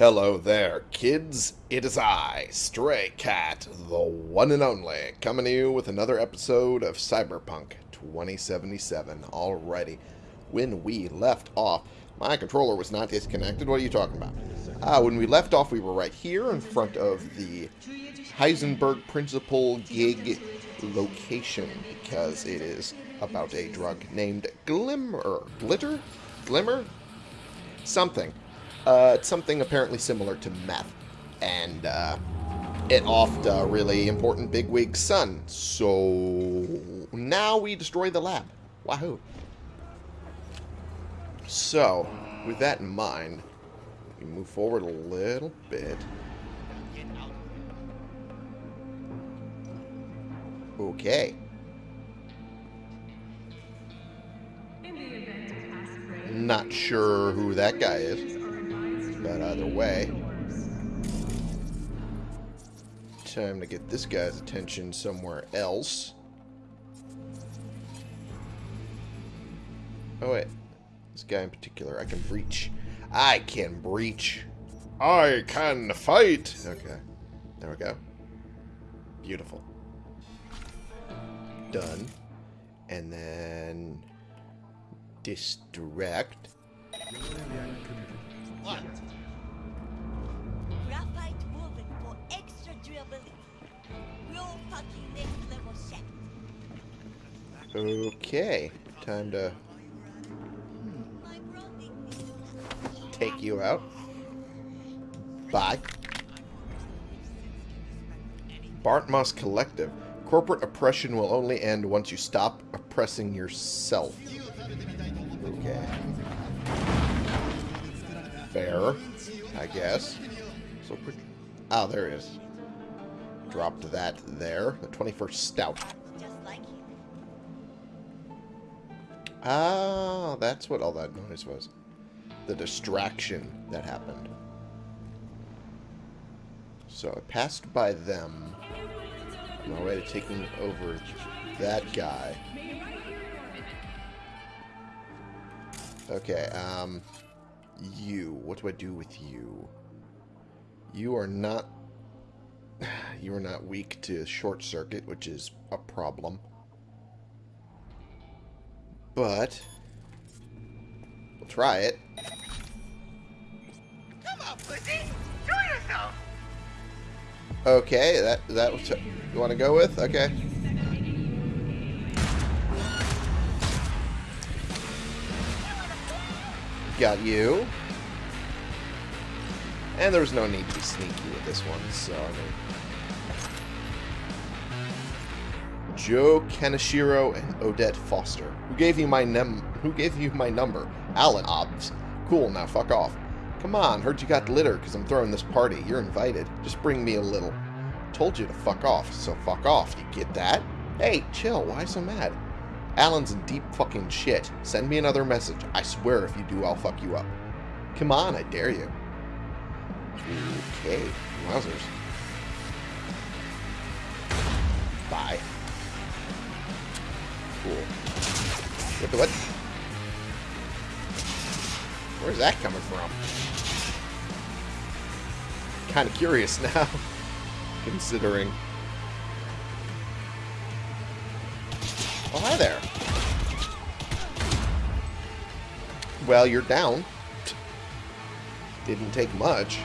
Hello there, kids. It is I, Stray Cat, the one and only, coming to you with another episode of Cyberpunk 2077. Alrighty. When we left off, my controller was not disconnected. What are you talking about? Uh, when we left off, we were right here in front of the Heisenberg Principle gig location because it is about a drug named Glimmer. Glitter? Glimmer? Something. Uh, it's something apparently similar to meth. And uh, it offed a really important bigwig son. So now we destroy the lab. Wahoo. So, with that in mind, we move forward a little bit. Okay. Not sure who that guy is, but either way. Time to get this guy's attention somewhere else. Oh wait, this guy in particular, I can breach. I can breach. I can fight. Okay, there we go. Beautiful. Done. And then distract. What? Graphite woven for extra durability. Real fucking next level shit. Okay, time to take you out. Bye. Bartmoss Collective. Corporate oppression will only end once you stop oppressing yourself. Okay. Fair, I guess. So, quick. Oh, there it is. Dropped that there. The 21st Stout. Ah, that's what all that noise was. The distraction that happened. So I passed by them. On my way to taking over that guy. Okay, um... You. What do I do with you? You are not... You are not weak to short circuit, which is a problem. But... We'll try it. Come on, pussy! Show yourself! Okay, that that was you want to go with? Okay. Got you. And there was no need to be sneaky with this one, so I mean. Joe Kaneshiro and Odette Foster. Who gave you my num who gave you my number? Alan Obbs. Cool, now fuck off. Come on, heard you got litter because I'm throwing this party. You're invited. Just bring me a little. Told you to fuck off, so fuck off. You get that? Hey, chill. Why so mad? Alan's in deep fucking shit. Send me another message. I swear if you do, I'll fuck you up. Come on, I dare you. Okay. Wowzers. Bye. Cool. What the what? Where's that coming from? Kind of curious now, considering. Oh, hi there. Well, you're down. Didn't take much.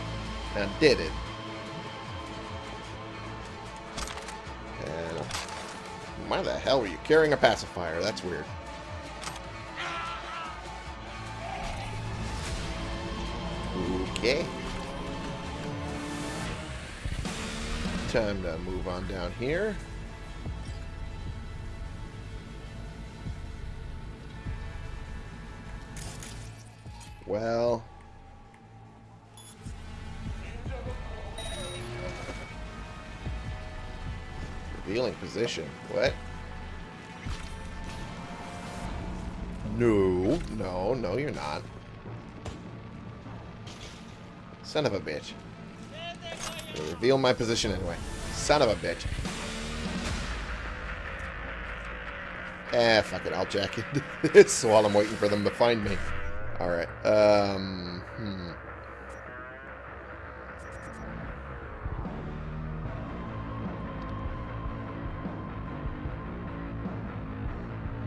Now, did it? And why the hell were you carrying a pacifier? That's weird. Okay. Time to move on down here. Well... Revealing position. What? No. No, no, you're not. Son of a bitch. Reveal my position anyway. Son of a bitch. Eh, fuck it. I'll jack it. while I'm waiting for them to find me. Alright. Um, hmm.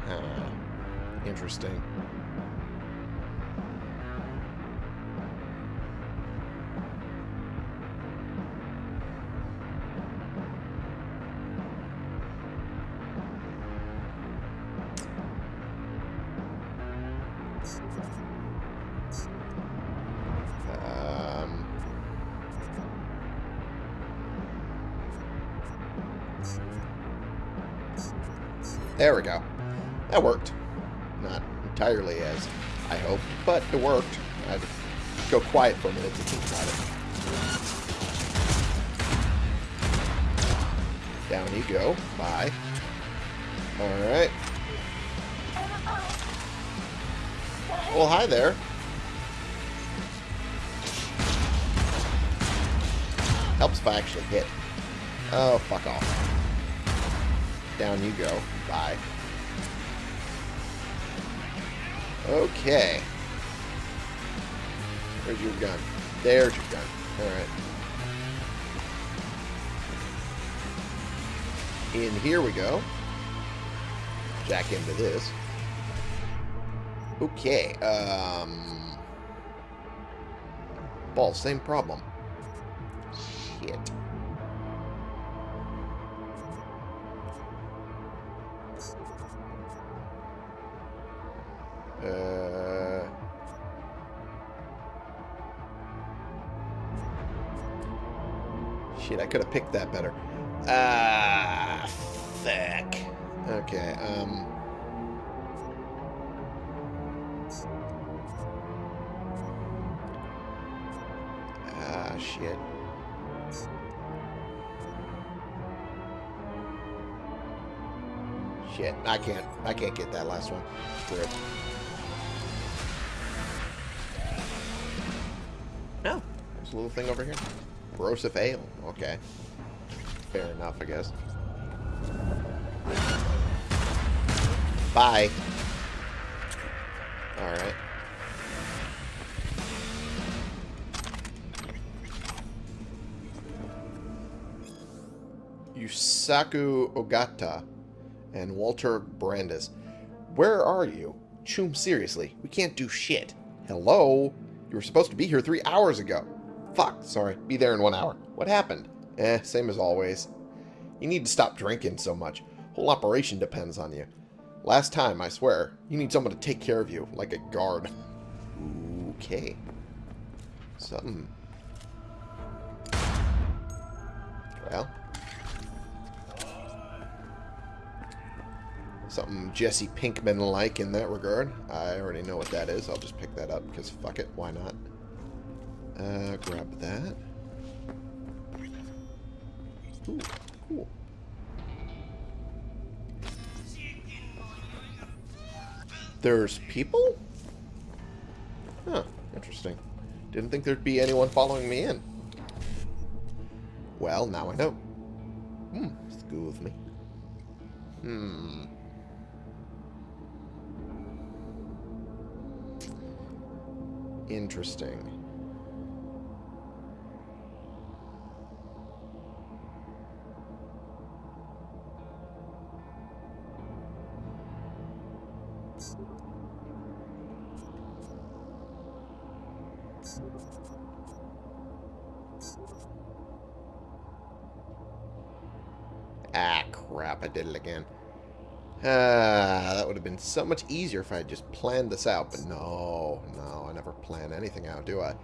Huh. Interesting. It worked. I'd go quiet for a minute to think about it. Down you go. Bye. Alright. Well, hi there. Helps if I actually hit. Oh, fuck off. Down you go. Bye. Okay. Where's your gun? There's your gun. Alright. In here we go. Jack into this. Okay, um... Ball, same problem. Shit. Could have picked that better. Ah, fuck. Okay, um... Ah, shit. Shit, I can't, I can't get that last one. It. Oh, there's a little thing over here. Corrosive ale. Okay. Fair enough, I guess. Bye. Alright. Yusaku Ogata and Walter Brandis. Where are you? Choom, seriously. We can't do shit. Hello? You were supposed to be here three hours ago. Fuck, sorry. Be there in one hour. What happened? Eh, same as always. You need to stop drinking so much. Whole operation depends on you. Last time, I swear. You need someone to take care of you, like a guard. Okay. Something. Well. Something Jesse Pinkman-like in that regard. I already know what that is. I'll just pick that up, because fuck it, why not? Uh, grab that. Ooh, cool. There's people? Huh, interesting. Didn't think there'd be anyone following me in. Well, now I know. Hmm, excuse me. Hmm. Interesting. So much easier if I had just planned this out, but no, no, I never plan anything out, do I?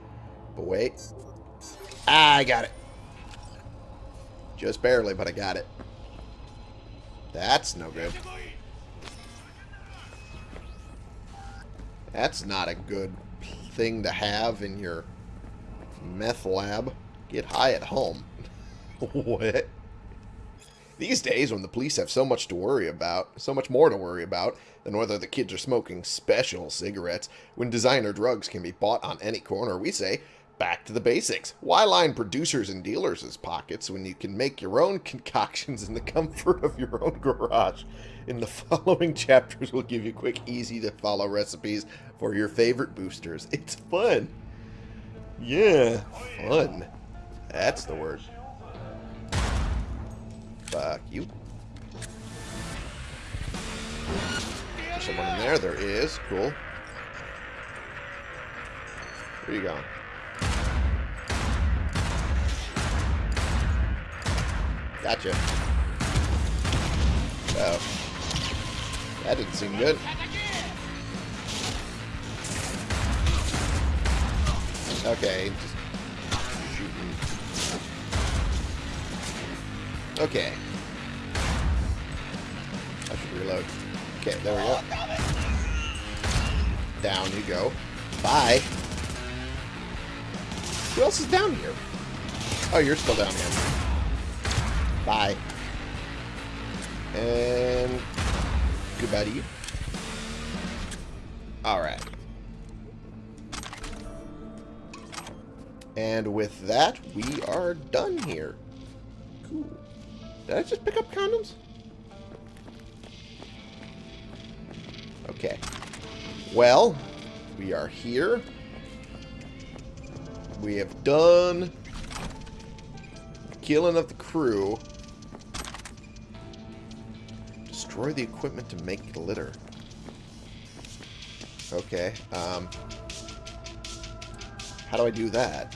But wait. Ah, I got it. Just barely, but I got it. That's no good. That's not a good thing to have in your meth lab. Get high at home. what? These days, when the police have so much to worry about, so much more to worry about than whether the kids are smoking special cigarettes, when designer drugs can be bought on any corner, we say, back to the basics. Why line producers and dealers' pockets when you can make your own concoctions in the comfort of your own garage? In the following chapters, we'll give you quick, easy to follow recipes for your favorite boosters. It's fun. Yeah, fun. That's the word. Fuck you. There's someone in there? There is. Cool. Where you going? Gotcha. Oh. That didn't seem good. Okay, just Okay. I should reload. Okay, there we go. Down you go. Bye. Who else is down here? Oh, you're still down here. Bye. And goodbye to you. Alright. And with that, we are done here. Cool. Did I just pick up condoms? Okay. Well, we are here. We have done killing of the crew. Destroy the equipment to make glitter. Okay. Um, how do I do that?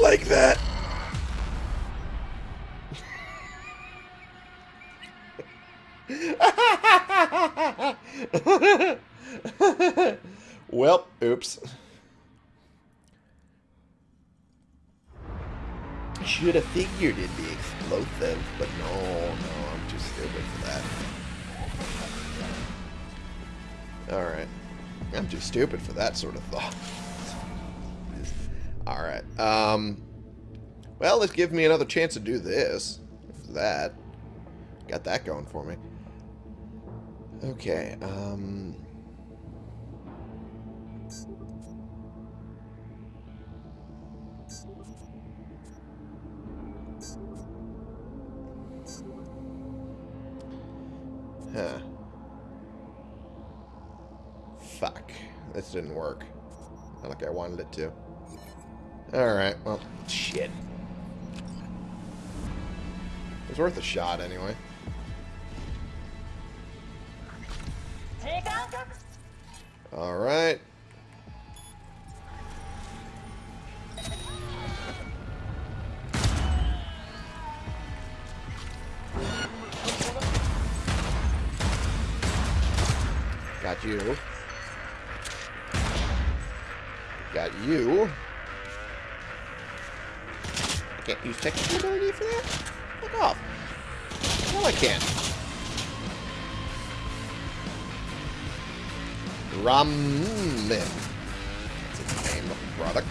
Like that. well, oops. Should have figured it'd be explosive, but no, no, I'm too stupid for that. Alright. I'm too stupid for that sort of thought. Alright. Um, well, let's give me another chance to do this. That. Got that going for me. Okay, um... Huh. Fuck. This didn't work. Not like I wanted it to. Alright, well, shit. It was worth a shot anyway. Alright. Got you. Got you. Can't use technical ability for that? Fuck off. No, I can't. Ramen. That's its name product.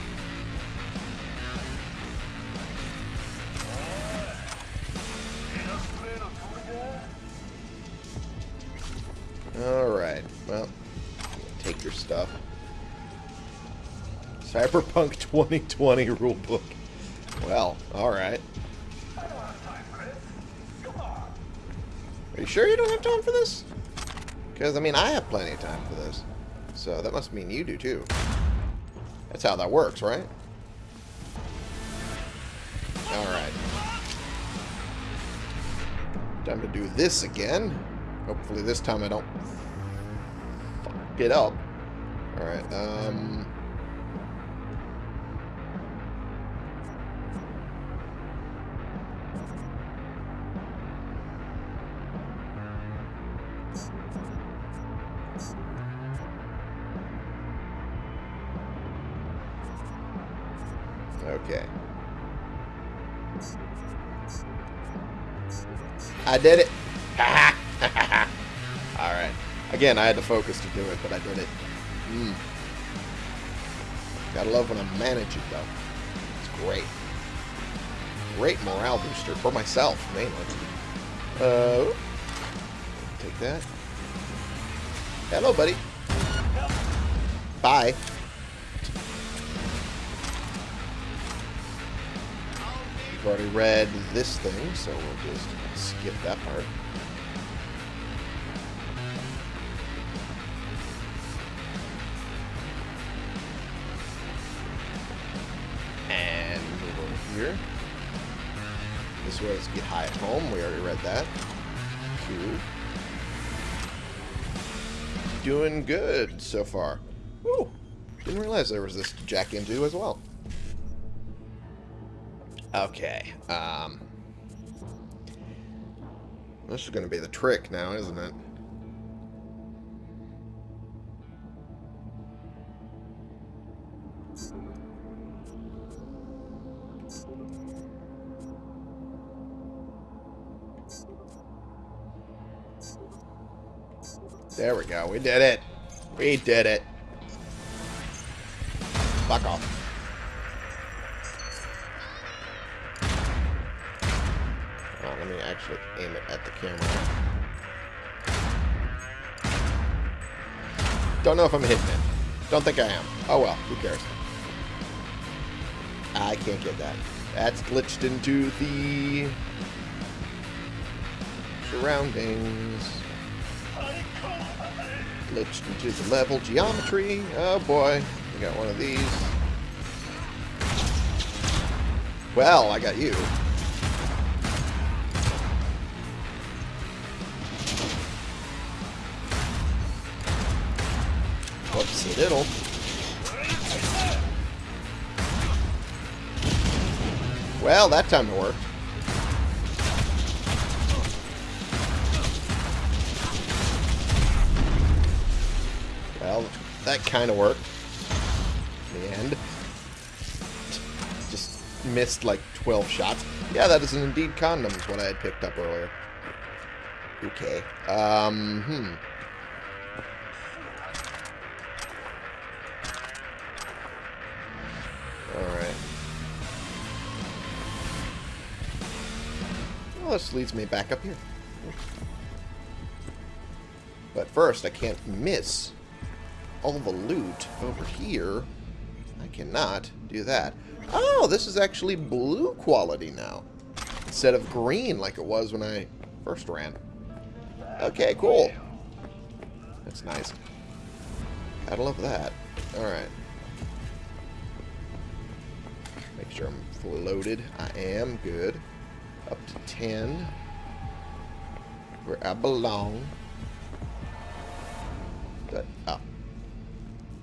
Alright, well, take your stuff. Cyberpunk 2020 rulebook. Well, alright. Are you sure you don't have time for this? Because, I mean, I have plenty of time for this. So that must mean you do too. That's how that works, right? Alright. Time to do this again. Hopefully this time I don't it up. Alright, um... Okay. I did it. Alright. Again, I had to focus to do it, but I did it. Mm. Gotta love when I'm managing, though. It's great. Great morale booster for myself, mainly. Uh, take that. Hello, buddy. Bye. We've already read this thing, so we'll just skip that part. And move over here. This was Get High at Home. We already read that. Cool. Doing good so far. Woo! Didn't realize there was this jack into as well. Okay. Um, this is going to be the trick now, isn't it? There we go. We did it. We did it. Fuck off. Actually aim it at the camera. Don't know if I'm hitting it. Don't think I am. Oh well, who cares? I can't get that. That's glitched into the surroundings. Glitched into the level geometry. Oh boy, we got one of these. Well, I got you. Diddle. Well, that time it worked. Well, that kind of worked. In the end. Just missed like 12 shots. Yeah, that is an indeed condom is what I had picked up earlier. Okay. Um, hmm. Leads me back up here. But first, I can't miss all the loot over here. I cannot do that. Oh, this is actually blue quality now. Instead of green like it was when I first ran. Okay, cool. That's nice. Gotta love that. Alright. Make sure I'm fully loaded. I am. Good. Up to 10. Where I belong. Good. Oh.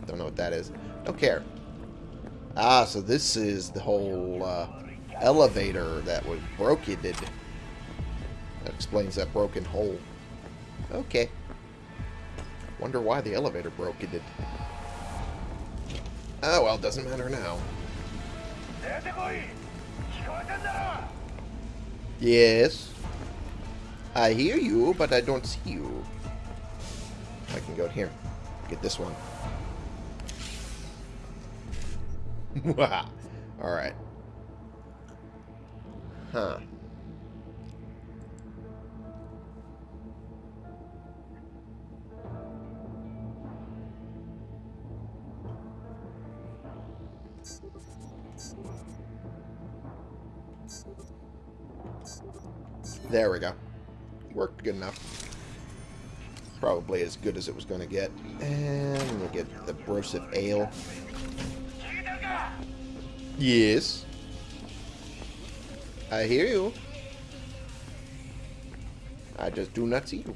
Don't know what that is. Don't care. Ah, so this is the whole uh, elevator that was broken. That explains that broken hole. Okay. Wonder why the elevator broke it. Oh, well, doesn't matter now. Yes. I hear you, but I don't see you. I can go here. Get this one. Alright. Huh. There we go. Worked good enough. Probably as good as it was going to get. And we'll get the Broseph Ale. Yes. I hear you. I just do not see you.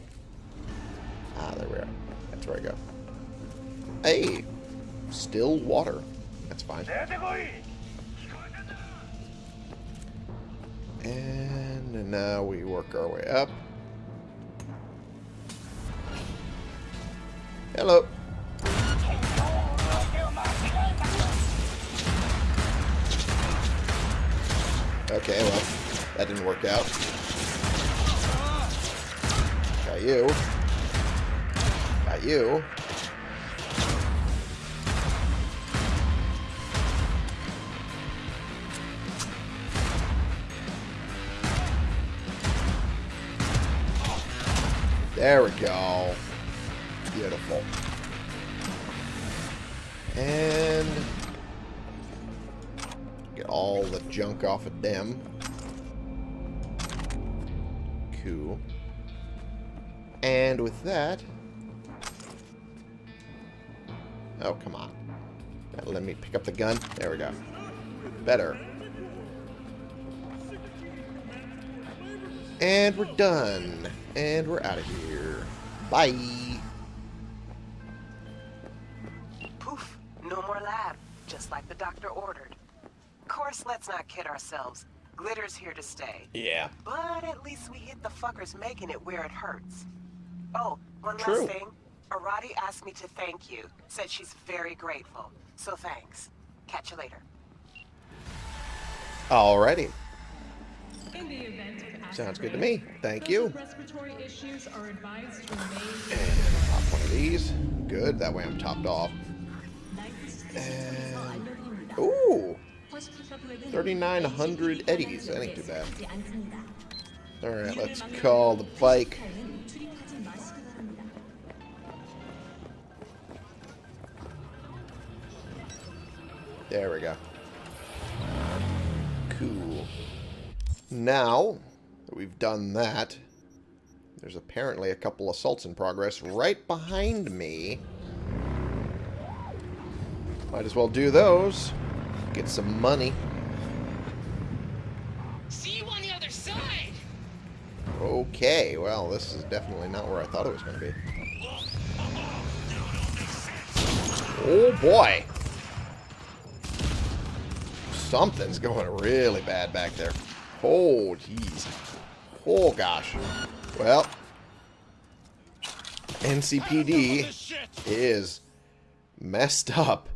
Ah, there we are. That's where I go. Hey! Still water. That's fine. And now we work our way up. Hello. Okay, well, that didn't work out. Got you. Got you. There we go. Beautiful. And get all the junk off of them. Cool. And with that... Oh, come on. Let me pick up the gun. There we go. And we're done. And we're out of here. Bye. Poof, no more lab, just like the doctor ordered. Of course, let's not kid ourselves. Glitter's here to stay. Yeah. But at least we hit the fuckers making it where it hurts. Oh, one True. last thing. Arati asked me to thank you. Said she's very grateful. So thanks. Catch you later. Alrighty. Sounds good to me. Thank you. Respiratory issues are advised to remain. Pop one of these. Good. That way I'm topped off. And... Ooh! 3,900 eddies. That ain't too bad. Alright, let's call the bike. There we go. Now that we've done that, there's apparently a couple assaults in progress right behind me. Might as well do those. Get some money. See you on the other side! Okay, well, this is definitely not where I thought it was going to be. Oh, boy. Something's going really bad back there. Oh, jeez. Oh, gosh. Well, NCPD is messed up.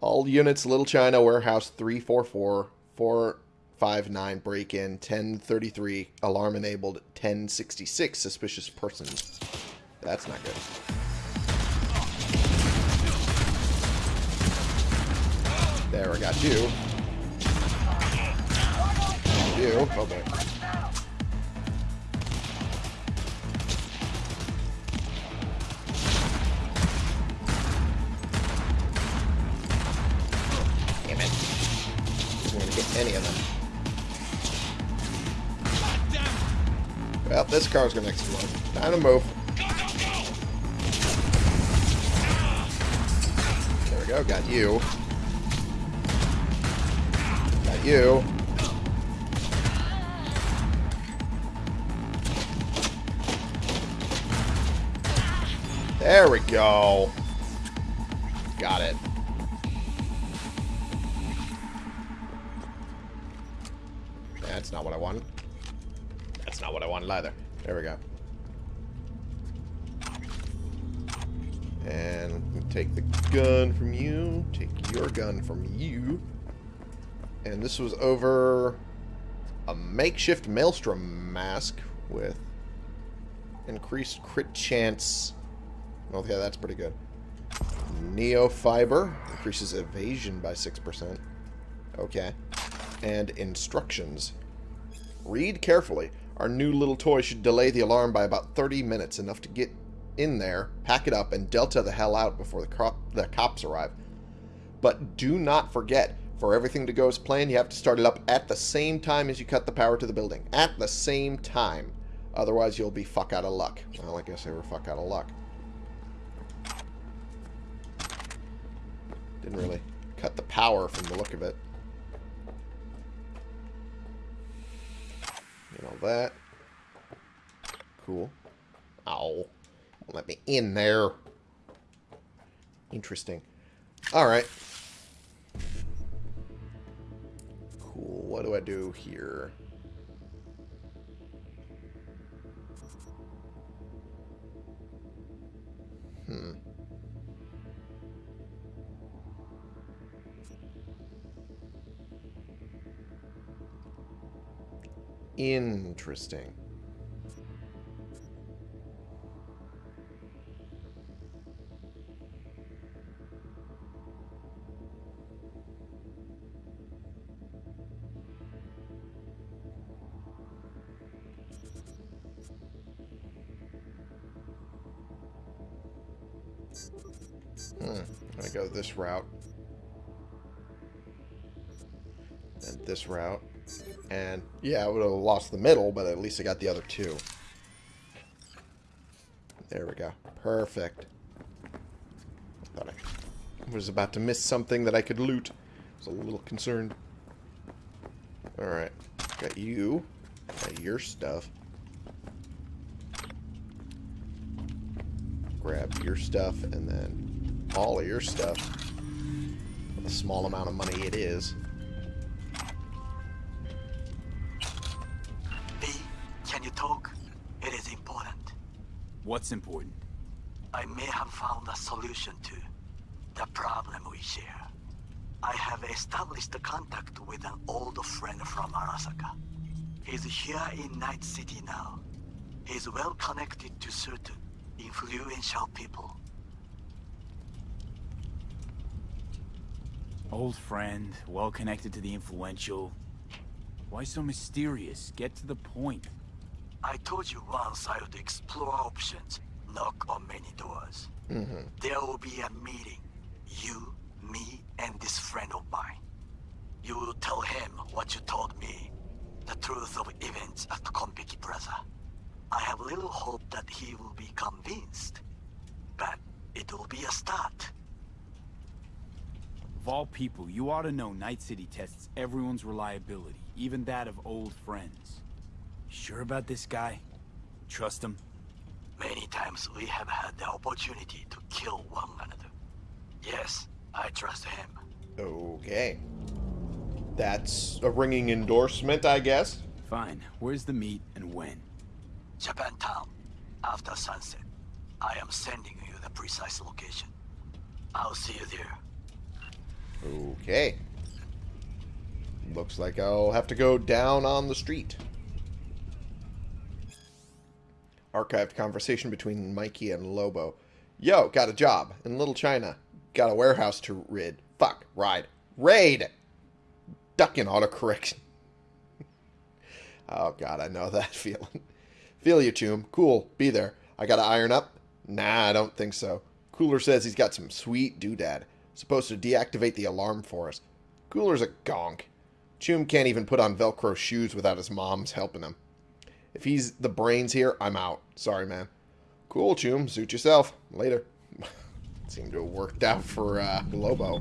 All units, Little China, Warehouse 344, 459, break-in, 1033, alarm enabled, 1066, suspicious persons. That's not good. There, I got you. You. Boy. Damn it. Going to get any of them. Well, this car's going to explode. Time to move. There we go. Got you. Got you. There we go. Got it. That's not what I wanted. That's not what I wanted either. There we go. And take the gun from you. Take your gun from you. And this was over a makeshift maelstrom mask with increased crit chance. Okay, that's pretty good. Neo fiber increases evasion by 6%. Okay. And instructions. Read carefully. Our new little toy should delay the alarm by about 30 minutes, enough to get in there, pack it up, and delta the hell out before the, cop the cops arrive. But do not forget, for everything to go as planned, you have to start it up at the same time as you cut the power to the building. At the same time. Otherwise, you'll be fuck out of luck. Well, I guess they were fuck out of luck. Didn't really cut the power from the look of it. You know that. Cool. Ow. Won't let me in there. Interesting. Alright. Cool. What do I do here? Hmm. Interesting. Hmm. I'm go this route. And this route. And yeah, I would have lost the middle, but at least I got the other two. There we go. Perfect. Thought I was about to miss something that I could loot. I was a little concerned. Alright. Got you. Got your stuff. Grab your stuff and then all of your stuff. A small amount of money it is. What's important? I may have found a solution to the problem we share. I have established a contact with an old friend from Arasaka. He's here in Night City now. He's well connected to certain influential people. Old friend, well connected to the influential. Why so mysterious? Get to the point. I told you once I would explore options, knock on many doors. Mm-hmm. There will be a meeting. You, me, and this friend of mine. You will tell him what you told me. The truth of events at Konpeki Plaza. I have little hope that he will be convinced. But it will be a start. Of all people, you ought to know Night City tests everyone's reliability, even that of old friends. Sure about this guy? Trust him? Many times we have had the opportunity to kill one another. Yes, I trust him. Okay. That's a ringing endorsement, I guess. Fine. Where's the meet and when? Japantown, after sunset. I am sending you the precise location. I'll see you there. Okay. Looks like I'll have to go down on the street. Archived conversation between Mikey and Lobo. Yo, got a job in Little China. Got a warehouse to rid. Fuck, ride. Raid! Ducking autocorrection. oh god, I know that feeling. Feel you, Choom. Cool, be there. I gotta iron up? Nah, I don't think so. Cooler says he's got some sweet doodad. Supposed to deactivate the alarm for us. Cooler's a gonk. Choom can't even put on Velcro shoes without his mom's helping him. If he's the brains here, I'm out. Sorry, man. Cool, Choom. Suit yourself. Later. Seemed to have worked out for uh, Lobo.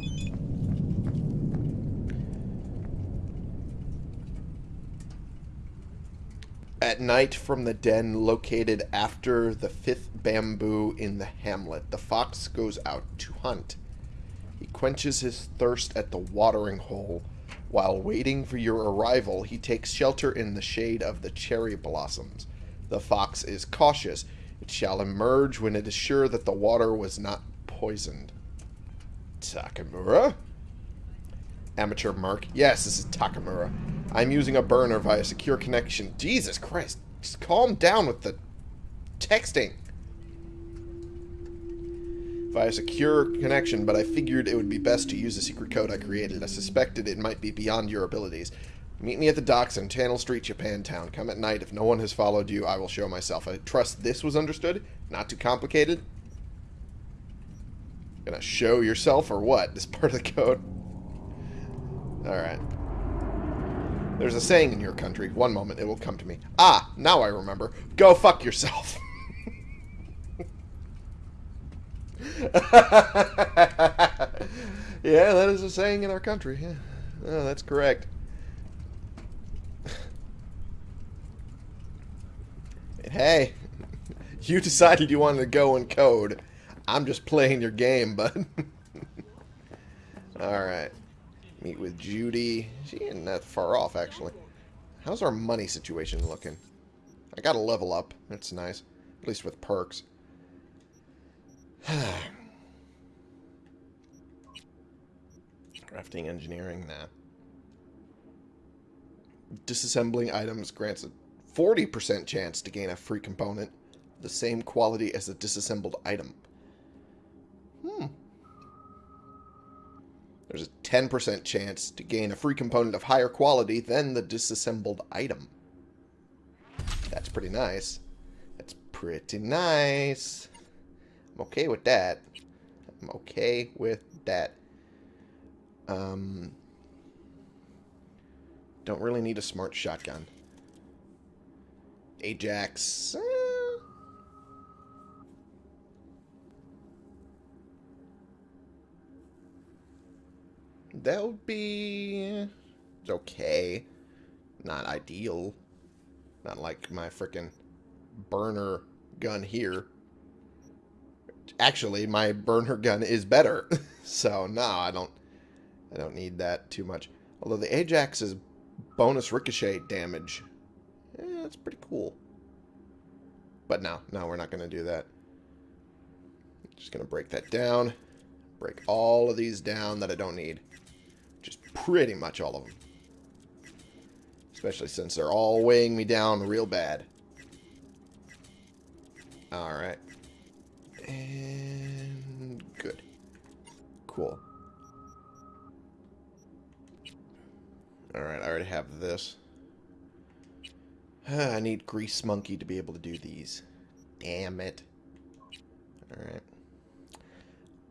At night, from the den located after the fifth bamboo in the hamlet, the fox goes out to hunt. He quenches his thirst at the watering hole. While waiting for your arrival, he takes shelter in the shade of the cherry blossoms. The fox is cautious. It shall emerge when it is sure that the water was not poisoned. Takamura? Amateur Mark. Yes, this is Takamura. I'm using a burner via secure connection. Jesus Christ. Just calm down with the texting. Via secure connection, but I figured it would be best to use the secret code I created. I suspected it might be beyond your abilities. Meet me at the docks in Channel Street, Japantown. Come at night. If no one has followed you, I will show myself. I trust this was understood. Not too complicated. Gonna show yourself or what? This part of the code. Alright. There's a saying in your country. One moment, it will come to me. Ah, now I remember. Go fuck yourself. yeah, that is a saying in our country. Yeah. Oh, that's correct. hey, you decided you wanted to go and code. I'm just playing your game, bud. Alright. Meet with Judy. She ain't that far off, actually. How's our money situation looking? I got a level up. That's nice. At least with perks. Crafting engineering, nah. Disassembling items grants a 40% chance to gain a free component, the same quality as a disassembled item. Hmm. There's a 10% chance to gain a free component of higher quality than the disassembled item. That's pretty nice. That's pretty nice. I'm okay with that. I'm okay with that. Um, don't really need a smart shotgun. Ajax. eh. That would be it's okay. Not ideal. Not like my frickin' burner gun here. Actually, my burner gun is better. so, no, I don't I don't need that too much. Although the Ajax is bonus ricochet damage, eh, that's pretty cool. But no, no, we're not going to do that. Just going to break that down. Break all of these down that I don't need. Just pretty much all of them. Especially since they're all weighing me down real bad. Alright. And good. Cool. Alright, I already have this. I need Grease Monkey to be able to do these. Damn it. Alright.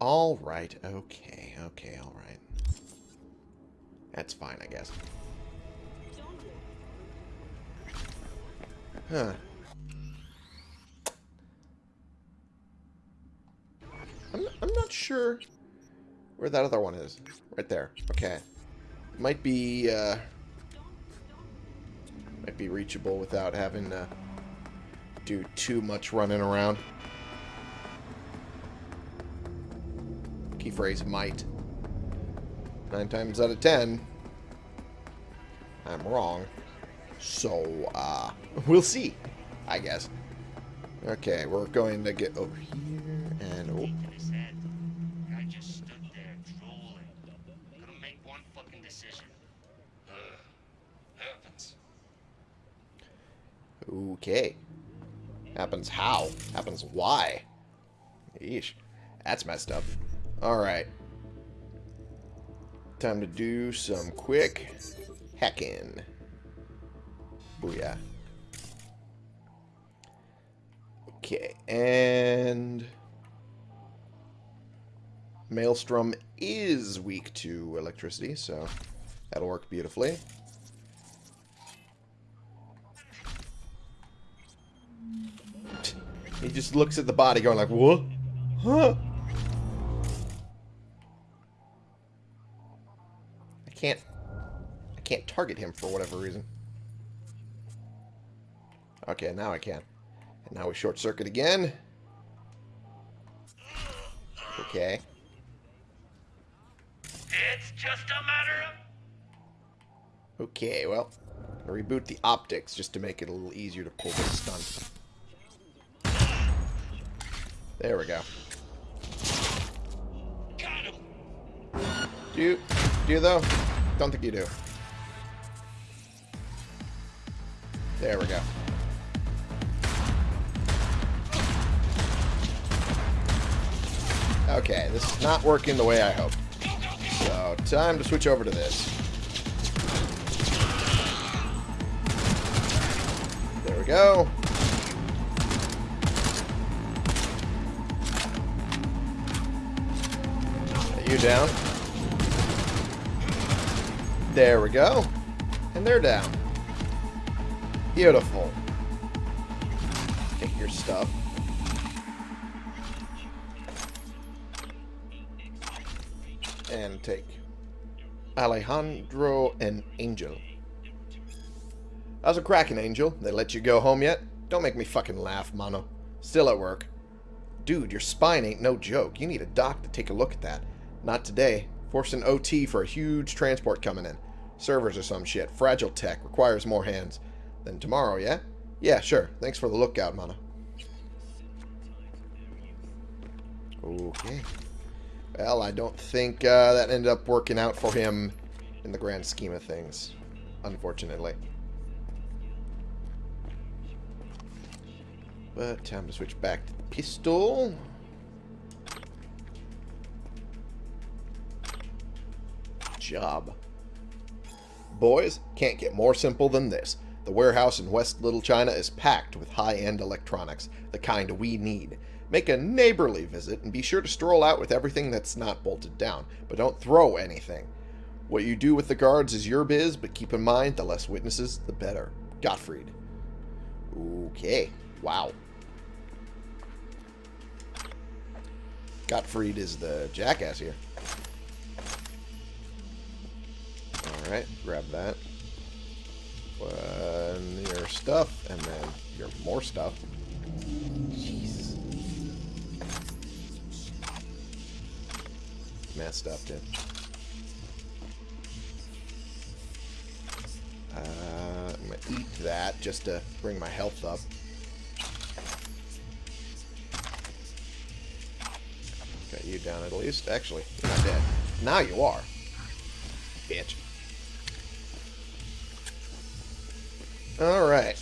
Alright, okay, okay, alright. That's fine, I guess. Huh. I'm, I'm not sure where that other one is. Right there. Okay. Might be, uh... Might be reachable without having to do too much running around. Key phrase might. Nine times out of ten, I'm wrong. So, uh, we'll see, I guess. Okay, we're going to get over here, and... Oh, I said, I just stood there drooling. Couldn't make one fucking decision. Ugh. Happens. okay. Happens how? Happens why? Yeesh. That's messed up. Alright. Time to do some quick hacking. Booyah. Okay, and... Maelstrom is weak to electricity, so that'll work beautifully. He just looks at the body going like, what? Huh? I can't... I can't target him for whatever reason. Okay, now I can. And now we short circuit again. Okay. It's just a matter of Okay, well, reboot the optics just to make it a little easier to pull this stunt. There we go. got him. Do you, do you though? Don't think you do. There we go. Okay, this is not working the way I hoped. So, time to switch over to this. There we go. You down? There we go. And they're down. Beautiful. Take your stuff. And take Alejandro and Angel. How's a cracking, Angel? They let you go home yet? Don't make me fucking laugh, Mono. Still at work. Dude, your spine ain't no joke. You need a doc to take a look at that. Not today. Forced an OT for a huge transport coming in. Servers or some shit. Fragile tech. Requires more hands. Then tomorrow, yeah? Yeah, sure. Thanks for the lookout, Mana. Okay. Well, I don't think uh, that ended up working out for him in the grand scheme of things, unfortunately. But time to switch back to the pistol. Job. Boys, can't get more simple than this. The warehouse in West Little China is packed with high-end electronics, the kind we need. Make a neighborly visit and be sure to stroll out with everything that's not bolted down, but don't throw anything. What you do with the guards is your biz, but keep in mind the less witnesses, the better. Gottfried. Okay. Wow. Gottfried is the jackass here. Alright, grab that. One, your stuff, and then your more stuff. Jeez. messed up, dude. Uh, I'm gonna eat that just to bring my health up. Got you down at least. Actually, you're not dead. Now you are. Bitch. Alright.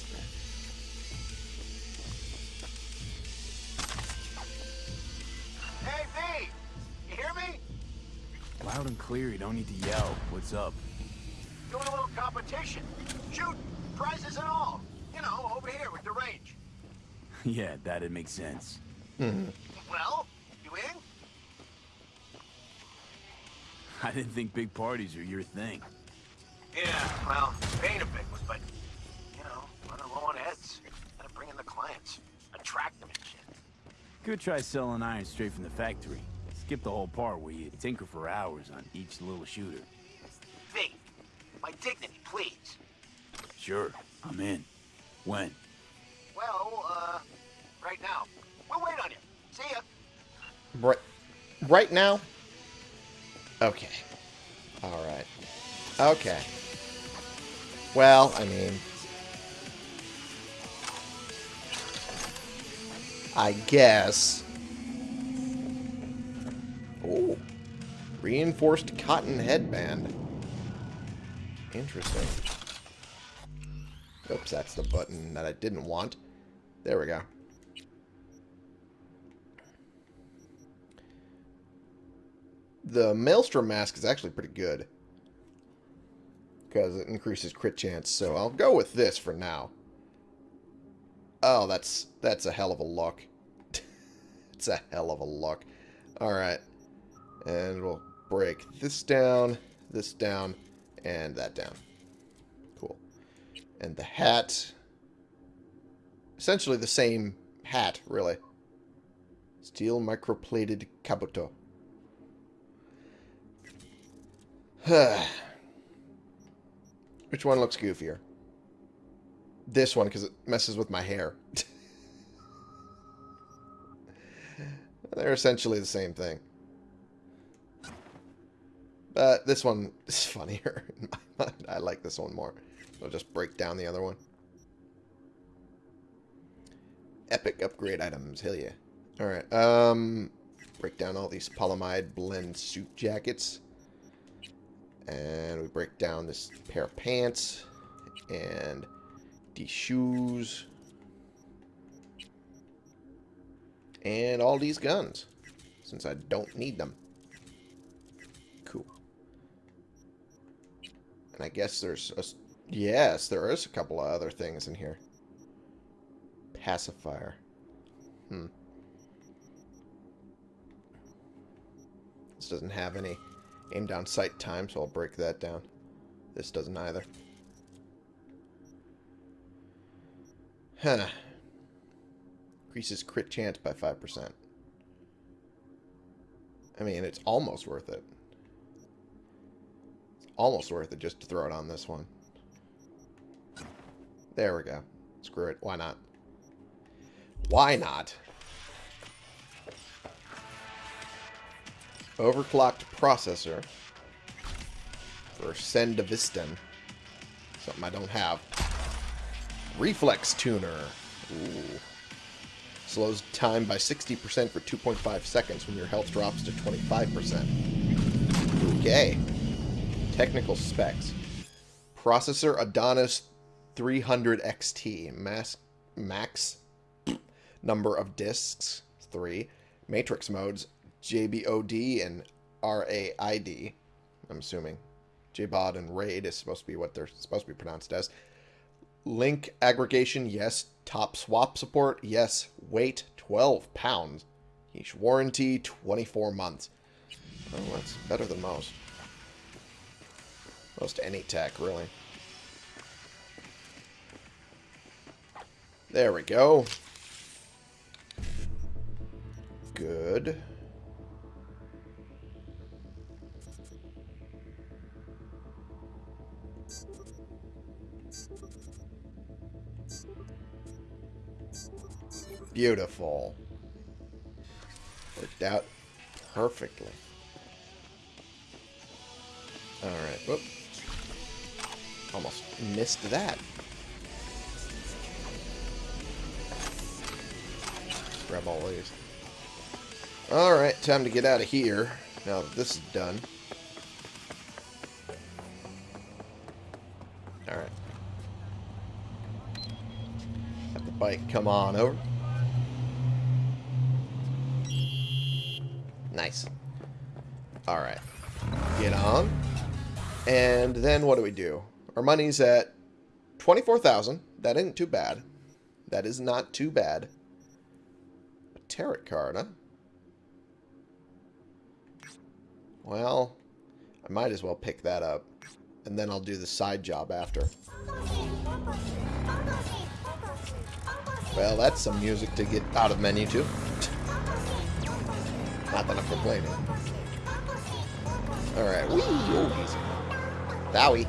Hey, V! You hear me? Loud and clear, you don't need to yell. What's up? Doing a little competition. Shoot, prizes and all. You know, over here with the range. yeah, that'd make sense. Hmm. Well, you in? I didn't think big parties are your thing. Yeah, well, it ain't a big one, but, bring in the clients. Attract them and shit. Could try selling iron straight from the factory. Skip the whole part where you tinker for hours on each little shooter. V, my dignity, please. Sure, I'm in. When? Well, uh, right now. We'll wait on you. See ya. Right, right now? Okay. Alright. Okay. Well, I mean... I guess... Oh. Reinforced cotton headband. Interesting. Oops, that's the button that I didn't want. There we go. The Maelstrom mask is actually pretty good. Because it increases crit chance, so I'll go with this for now. Oh, that's that's a hell of a luck. it's a hell of a luck. Alright. And we'll break this down, this down, and that down. Cool. And the hat... Essentially the same hat, really. Steel microplated kabuto. Which one looks goofier? This one, because it messes with my hair. They're essentially the same thing. But this one is funnier. I like this one more. I'll just break down the other one. Epic upgrade items. Hell yeah. Alright. Um, break down all these polyamide blend suit jackets. And we break down this pair of pants. And shoes. And all these guns. Since I don't need them. Cool. And I guess there's a... Yes, there is a couple of other things in here. Pacifier. Hmm. This doesn't have any aim down sight time, so I'll break that down. This doesn't either. Huh. Increases crit chance by 5%. I mean, it's almost worth it. It's almost worth it just to throw it on this one. There we go. Screw it. Why not? Why not? Overclocked processor for Sandevistan. Something I don't have. Reflex tuner. Ooh. Slows time by 60% for 2.5 seconds when your health drops to 25%. Okay. Technical specs. Processor Adonis 300 XT. Mass, max number of disks, 3. Matrix modes, JBOD and RAID. I'm assuming. JBOD and RAID is supposed to be what they're supposed to be pronounced as. Link aggregation, yes. Hot swap support, yes. Weight, 12 pounds. Each warranty, 24 months. Oh, that's better than most. Most any tech, really. There we go. Good. Beautiful. Worked out perfectly. Alright, whoop. Almost missed that. Grab all these. Alright, time to get out of here. Now that this is done. Alright. Have the bike come on over. Nice. Alright. Get on. And then what do we do? Our money's at 24,000. That isn't too bad. That is not too bad. A tarot card, huh? Well, I might as well pick that up. And then I'll do the side job after. Well, that's some music to get out of menu to. Not that I'm complaining. Alright, woo, oh, easy. Bowie.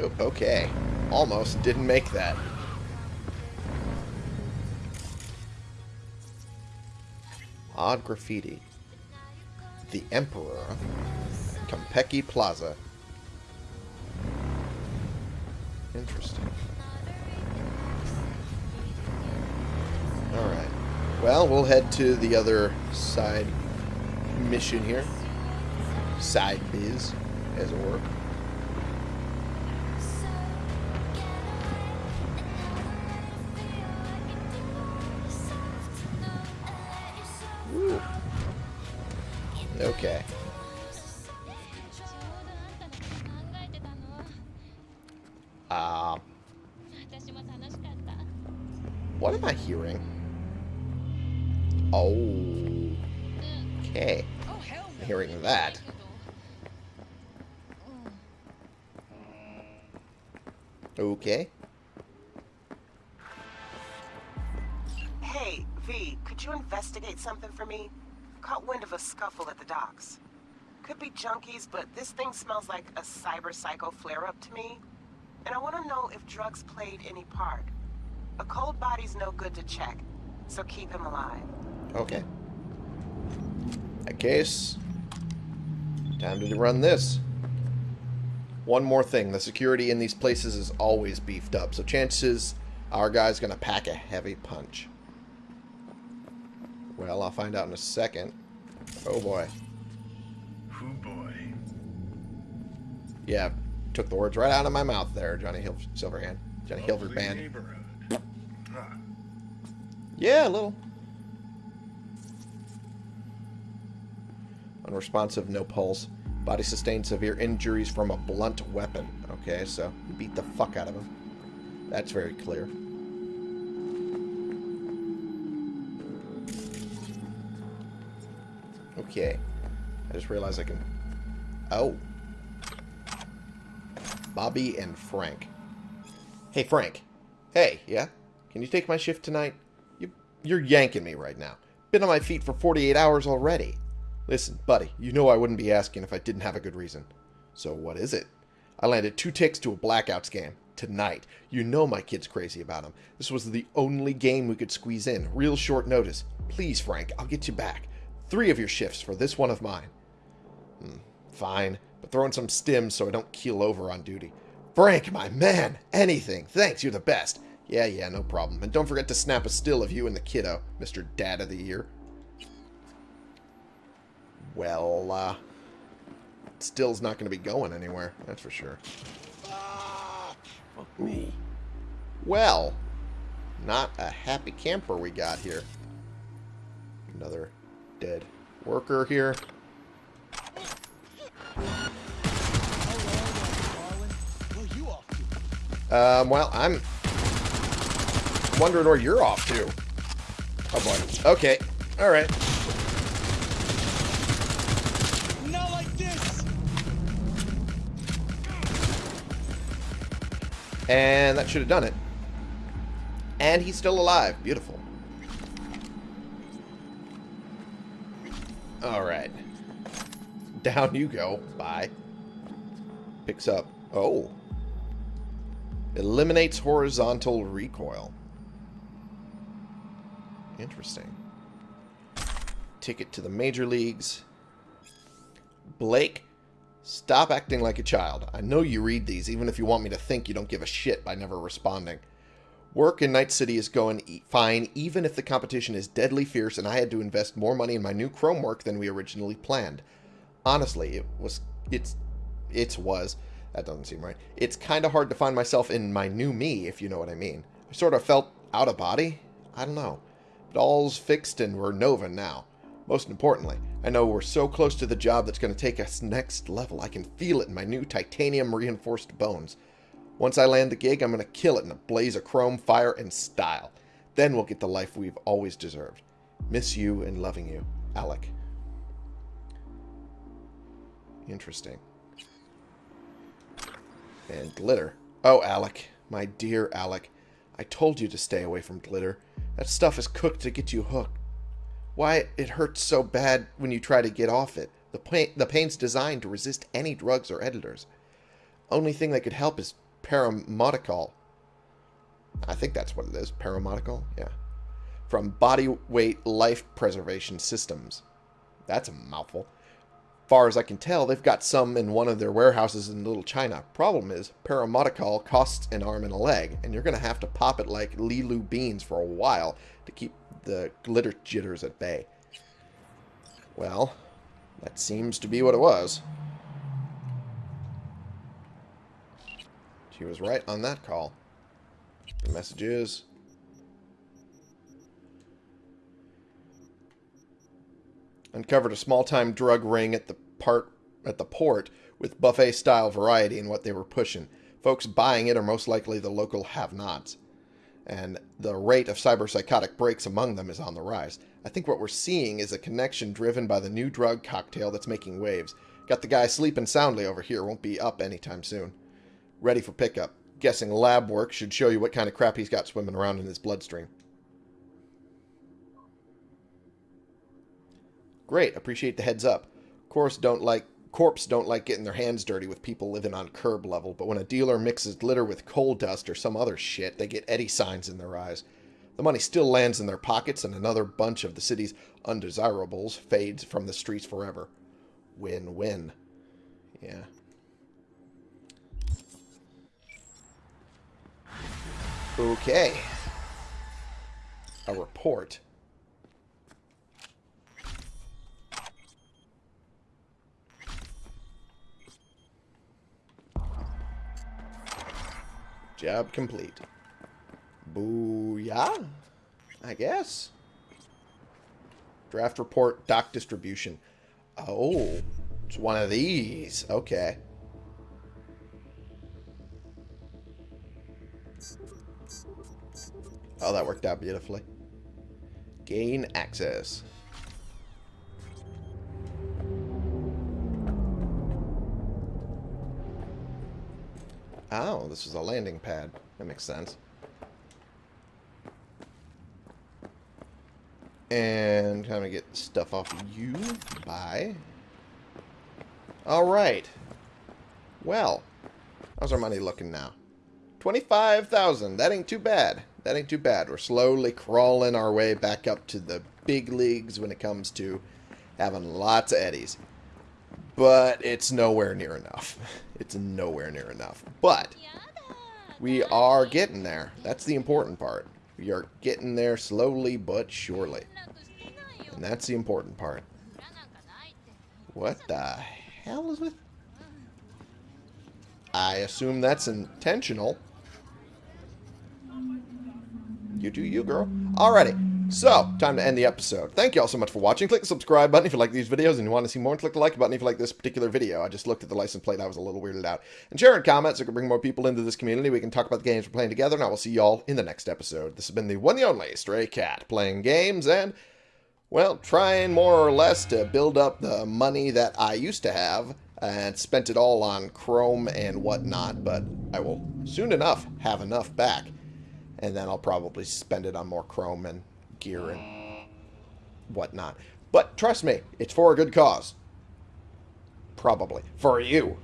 Oh, okay. Almost didn't make that. Odd graffiti. The Emperor. Konpeki Plaza. Interesting. Well, we'll head to the other side mission here. Side biz, as it were. Woo. Okay. Okay. Hearing that. Okay. Hey, V, could you investigate something for me? Caught wind of a scuffle at the docks. Could be junkies, but this thing smells like a cyber psycho flare-up to me. And I want to know if drugs played any part. A cold body's no good to check, so keep him alive. Okay. That case, time to run this. One more thing. The security in these places is always beefed up, so chances our guy's going to pack a heavy punch. Well, I'll find out in a second. Oh, boy. Oh boy. Yeah, took the words right out of my mouth there, Johnny Hil Silverhand. Johnny Hilbert Band. Huh. Yeah, a little. Unresponsive, no pulse. Body sustained severe injuries from a blunt weapon. Okay, so you beat the fuck out of him. That's very clear. Okay. I just realized I can... Oh. Bobby and Frank. Hey, Frank. Hey, yeah? Can you take my shift tonight? You, you're yanking me right now. Been on my feet for 48 hours already. Listen, buddy, you know I wouldn't be asking if I didn't have a good reason. So what is it? I landed two ticks to a blackout game. Tonight. You know my kid's crazy about him. This was the only game we could squeeze in. Real short notice. Please, Frank, I'll get you back. Three of your shifts for this one of mine. Hmm, fine, but throw in some stims so I don't keel over on duty. Frank, my man! Anything. Thanks, you're the best. Yeah, yeah, no problem. And don't forget to snap a still of you and the kiddo, Mr. Dad of the Year. Well, uh... Still's not going to be going anywhere, that's for sure. Fuck me. Well, not a happy camper we got here. Another dead worker here. Um, well, I'm wondering where you're off to. Oh boy. Okay. All right. And that should have done it. And he's still alive. Beautiful. Alright. Down you go. Bye. Picks up. Oh. Eliminates horizontal recoil. Interesting. ticket to the major leagues. Blake, stop acting like a child. I know you read these, even if you want me to think you don't give a shit by never responding. Work in Night City is going fine, even if the competition is deadly fierce and I had to invest more money in my new Chrome work than we originally planned. Honestly, it was, it's, it's was, that doesn't seem right. It's kind of hard to find myself in my new me, if you know what I mean. I sort of felt out of body. I don't know. But all's fixed and we're Nova now. Most importantly, I know we're so close to the job that's going to take us next level. I can feel it in my new titanium reinforced bones. Once I land the gig, I'm going to kill it in a blaze of chrome, fire, and style. Then we'll get the life we've always deserved. Miss you and loving you, Alec. Interesting. And glitter. Oh, Alec. My dear Alec. I told you to stay away from glitter. That stuff is cooked to get you hooked. Why, it hurts so bad when you try to get off it. The, pain, the pain's designed to resist any drugs or editors. Only thing that could help is paramodical. I think that's what it is. Paramodical? Yeah. From Body Weight Life Preservation Systems. That's a mouthful. Far as I can tell, they've got some in one of their warehouses in Little China. Problem is, paramodical costs an arm and a leg, and you're going to have to pop it like Lilu beans for a while to keep the glitter jitters at bay. Well, that seems to be what it was. She was right on that call. The message is... Uncovered a small-time drug ring at the part at the port with buffet-style variety in what they were pushing. Folks buying it are most likely the local have-nots. And the rate of cyberpsychotic breaks among them is on the rise. I think what we're seeing is a connection driven by the new drug cocktail that's making waves. Got the guy sleeping soundly over here, won't be up anytime soon. Ready for pickup. Guessing lab work should show you what kind of crap he's got swimming around in his bloodstream. Great, appreciate the heads up. Of course don't like corpse don't like getting their hands dirty with people living on curb level, but when a dealer mixes litter with coal dust or some other shit, they get Eddie signs in their eyes. The money still lands in their pockets, and another bunch of the city's undesirables fades from the streets forever. Win-win. Yeah. Okay. A report. Job complete. Booyah? I guess. Draft report, dock distribution. Oh, it's one of these. Okay. Oh, that worked out beautifully. Gain access. Oh, this is a landing pad. That makes sense. And kind of get stuff off of you. Bye. Alright. Well, how's our money looking now? 25,000. That ain't too bad. That ain't too bad. We're slowly crawling our way back up to the big leagues when it comes to having lots of eddies. But it's nowhere near enough. It's nowhere near enough. But we are getting there. That's the important part. We are getting there slowly but surely. And that's the important part. What the hell is with... I assume that's intentional. You do you, girl. Alrighty. So, time to end the episode. Thank you all so much for watching. Click the subscribe button if you like these videos and you want to see more. And click the like button if you like this particular video. I just looked at the license plate. I was a little weirded out. And share and comment so we can bring more people into this community. We can talk about the games we're playing together. And I will see y'all in the next episode. This has been the one and only Stray Cat playing games and, well, trying more or less to build up the money that I used to have and spent it all on Chrome and whatnot. But I will soon enough have enough back. And then I'll probably spend it on more Chrome and gear and whatnot. But trust me, it's for a good cause. Probably. For you.